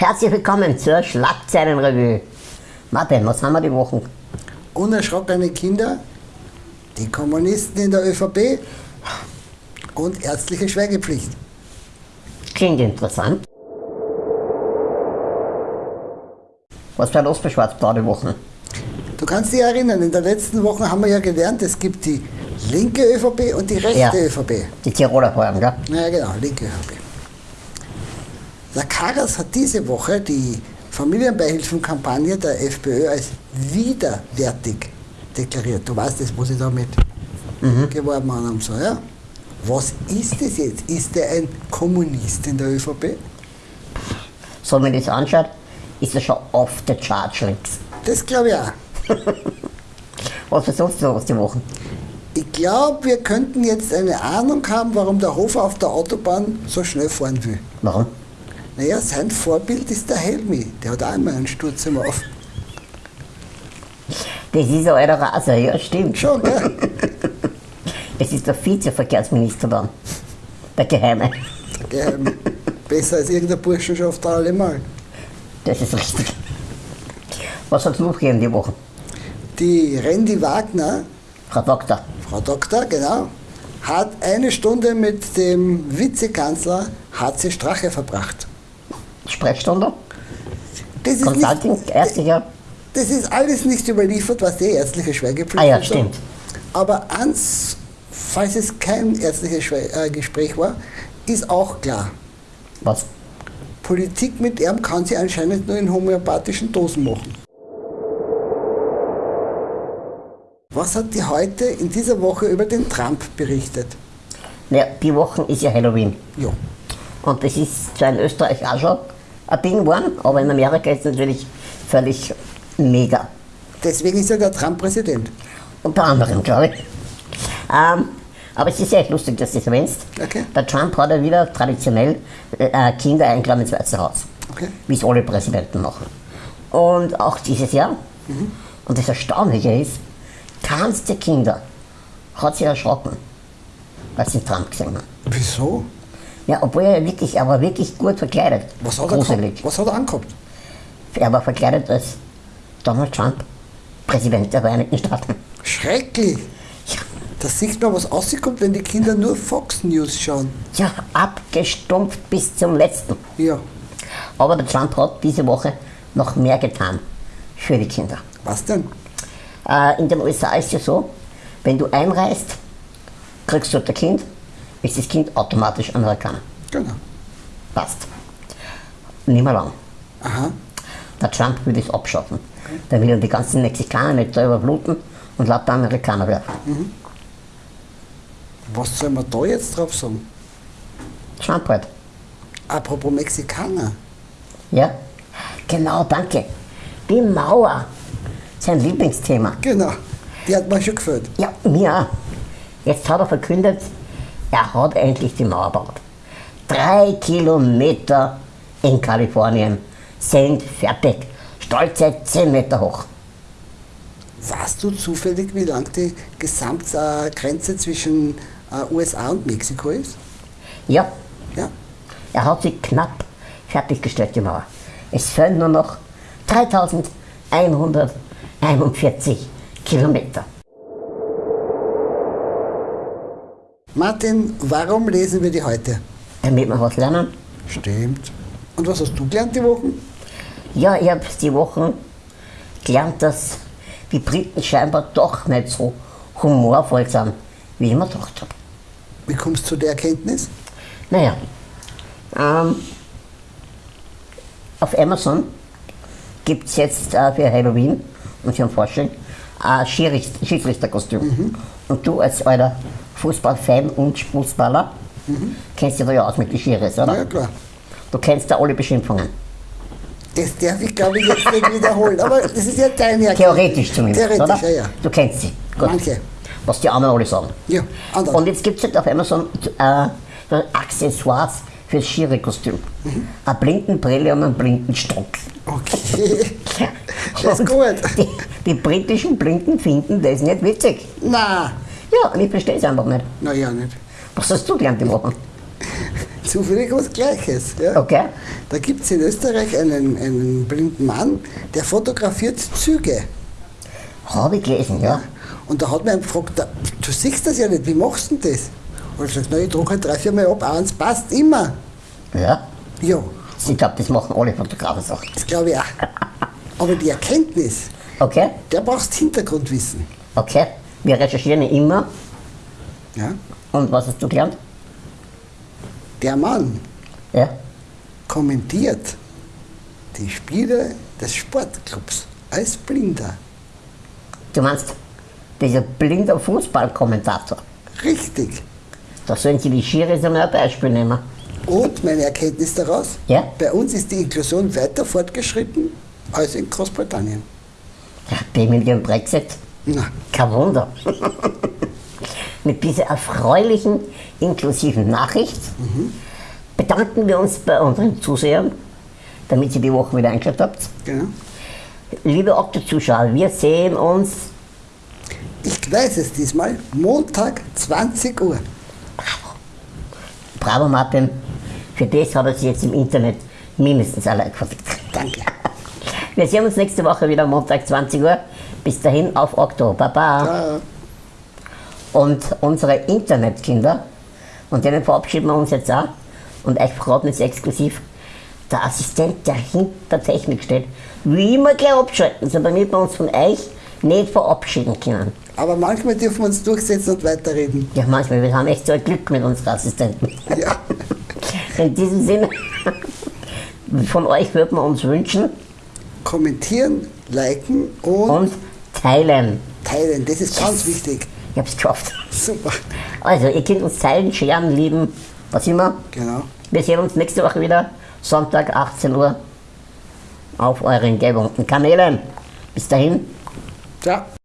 Herzlich willkommen zur Schlagzeilenrevue. Martin, was haben wir die Wochen? Unerschrockene Kinder, die Kommunisten in der ÖVP und ärztliche Schweigepflicht. Klingt interessant. Was war los bei Schwarz-Blau die Wochen? Du kannst dich erinnern, in den letzten Wochen haben wir ja gelernt, es gibt die linke ÖVP und die rechte Ja. ÖVP. Die Tiroler vor allem, gell? Ja, genau, linke ÖVP. Der Karas hat diese Woche die Familienbeihilfenkampagne der FPÖ als widerwärtig deklariert. Du weißt das, was ich damit geworben habe und so, ja? Was ist das jetzt? Ist der ein Kommunist in der ÖVP? So, wenn man das anschaut, ist er schon off the charge links. Das glaube ich auch. Was sonst noch los die Wochen? Ich glaube, wir könnten jetzt eine Ahnung haben, warum der Hofer auf der Autobahn so schnell fahren will. Warum? Naja, sein Vorbild ist der Helmi. Der hat auch immer einen Sturz im Auf. Das ist ein alter Raser, ja, stimmt. Schon, gell? Das ist der Vizeverkehrsminister dann. Der Geheime. Geheim. Besser als irgendein Burschenschaft allemal. Das ist richtig. Was hat es noch gegeben die Woche? Die Randy Wagner, Frau Doktor. Frau Doktor, genau, hat eine Stunde mit dem Vizekanzler HC Strache verbracht. Sprechstunde? Das ist, Consulting, nicht, ärztlicher. das ist alles nicht überliefert, was die ärztliche Schweigepflicht Ah ja, stimmt. Aber ans, falls es kein ärztliches Schwe äh, Gespräch war, ist auch klar. Was? Politik mit ihm kann sie anscheinend nur in homöopathischen Dosen machen. Was hat die heute in dieser Woche über den Trump berichtet? Naja, die Woche ist ja Halloween. Ja. Und das ist zwar in Österreich auch schon ein Ding geworden, aber in Amerika ist es natürlich völlig mega. Deswegen ist ja der Trump Präsident. Unter anderem, glaube ich. Ähm, aber es ist echt lustig, dass du das erwähnst. Okay. Der Trump hat ja wieder traditionell äh, Kinder eingeladen ins Weiße Haus. Okay. Wie es alle Präsidenten machen. Und auch dieses Jahr. Und das Erstaunliche ist, keins der Kinder hat sich erschrocken, als sie Trump gesehen haben. Wieso? Ja, obwohl er wirklich, er war wirklich gut verkleidet. Was hat, er Gruselig. Was hat er angehabt? Er war verkleidet als Donald Trump, Präsident der Vereinigten Staaten. Schrecklich. Ja, Da sieht man, was rauskommt, wenn die Kinder nur Fox News schauen. ja, abgestumpft bis zum letzten. Ja. Aber der Trump hat diese Woche noch mehr getan für die Kinder. Was denn? Äh, in den USA ist ja so, wenn du einreist, kriegst du ein Kind, ist das Kind automatisch Amerikaner. Genau. Passt. Nicht mehr lang. Aha. Der Trump will das abschaffen. Der will die ganzen Mexikaner nicht selber bluten und lauter Amerikaner werden. Was soll man da jetzt drauf sagen? Trump halt. Apropos Mexikaner. Ja? Genau, danke. Die Mauer. Sein Lieblingsthema. Genau. Die hat mir schon gefällt. Ja, mir auch. Jetzt hat er verkündet, er hat endlich die Mauer gebaut. Drei Kilometer in Kalifornien sind fertig. Stolze 10 Meter hoch. Weißt du zufällig, wie lang die Gesamtgrenze zwischen äh, USA und Mexiko ist? Ja, Ja. er hat sie knapp fertiggestellt, die Mauer. Es fehlen nur noch 3141 Kilometer. Martin, warum lesen wir die heute? Damit wir was lernen. Stimmt. Und was hast du gelernt die Wochen? Ja, ich habe die Wochen gelernt, dass die Briten scheinbar doch nicht so humorvoll sind, wie ich mir gedacht habe. Wie kommst du zu der Erkenntnis? Naja, ähm, auf Amazon gibt es jetzt äh, für Halloween und für den Vorstellung ein Schiedsrichter- Schiedsrichterkostüm. Und du als alter Fußballfan und Fußballer kennst dich da ja aus mit den Schiris, oder? Ja, klar. Du kennst da alle Beschimpfungen. Das darf ich, glaube ich, jetzt nicht wiederholen. Aber das ist ja deine Erkenntnis. Theoretisch zumindest, Theoretisch, oder? ja, ja. Du kennst sie. Gut. Manche. Was die anderen alle sagen. Ja, andere. Und jetzt gibt es halt auf Amazon äh, so Accessoires fürs Schiri-Kostüm. Eine Blindenbrille und einen Blindenstock. Okay. Das ist gut. Die, die britischen Blinden finden das nicht witzig. Na, Ja, und ich verstehe es einfach nicht. naja, nicht. Was hast du gelernt die Woche? zufällig was Gleiches. Ja. Okay. Da gibt es in Österreich einen, einen blinden Mann, der fotografiert Züge. Habe ich gelesen, ja. Und da hat mir gefragt, du siehst das ja nicht, wie machst du denn das? Und ich gesagt, na, ich drucke halt drei, vier Mal ab, eins passt immer. Ja. Ja, Ich glaube, das machen alle Fotografen so. das glaube ich auch. Aber die Erkenntnis, Okay, der brauchst Hintergrundwissen. okay. Wir recherchieren immer. Ja? Und was hast du gelernt? Der Mann Ja. kommentiert die Spiele des Sportclubs als Blinder. Du meinst, dieser blinde Fußballkommentator. Richtig. Da sollen sie die Schiris einmal ein Beispiel nehmen. Und meine Erkenntnis daraus, Ja? bei uns ist die Inklusion weiter fortgeschritten als in Großbritannien. Ja, die mit ihrem Brexit. Na, Kein Wunder. Mit dieser erfreulichen, inklusiven Nachricht bedanken wir uns bei unseren Zusehern, damit ihr die Woche wieder eingeschaltet habt. genau. Liebe Okto-Zuschauer, wir sehen uns Ich weiß es diesmal, Montag 20 Uhr. Bravo Martin, für das hat er sich jetzt im Internet mindestens Like verdient. Danke. Wir sehen uns nächste Woche wieder Montag 20 Uhr. Bis dahin auf Okto. Baba. Ciao. Und unsere Internetkinder, und denen verabschieden wir uns jetzt auch, und euch verraten jetzt exklusiv, der Assistent, der hinter der Technik steht, will immer gleich abschalten, so damit wir uns von euch nicht verabschieden können. Aber manchmal dürfen wir uns durchsetzen und weiterreden. Ja, manchmal, wir haben echt so ein Glück mit unseren Assistenten. Ja. In diesem Sinne, von euch würden wir uns wünschen Kommentieren, liken und, und teilen. teilen. Das ist ganz wichtig. Ich hab's geschafft. Super. Also, ihr könnt uns teilen, scheren, lieben, was immer. Genau. Wir sehen uns nächste Woche wieder, Sonntag 18 Uhr, auf euren gewohnten Kanälen. Bis dahin, Ciao.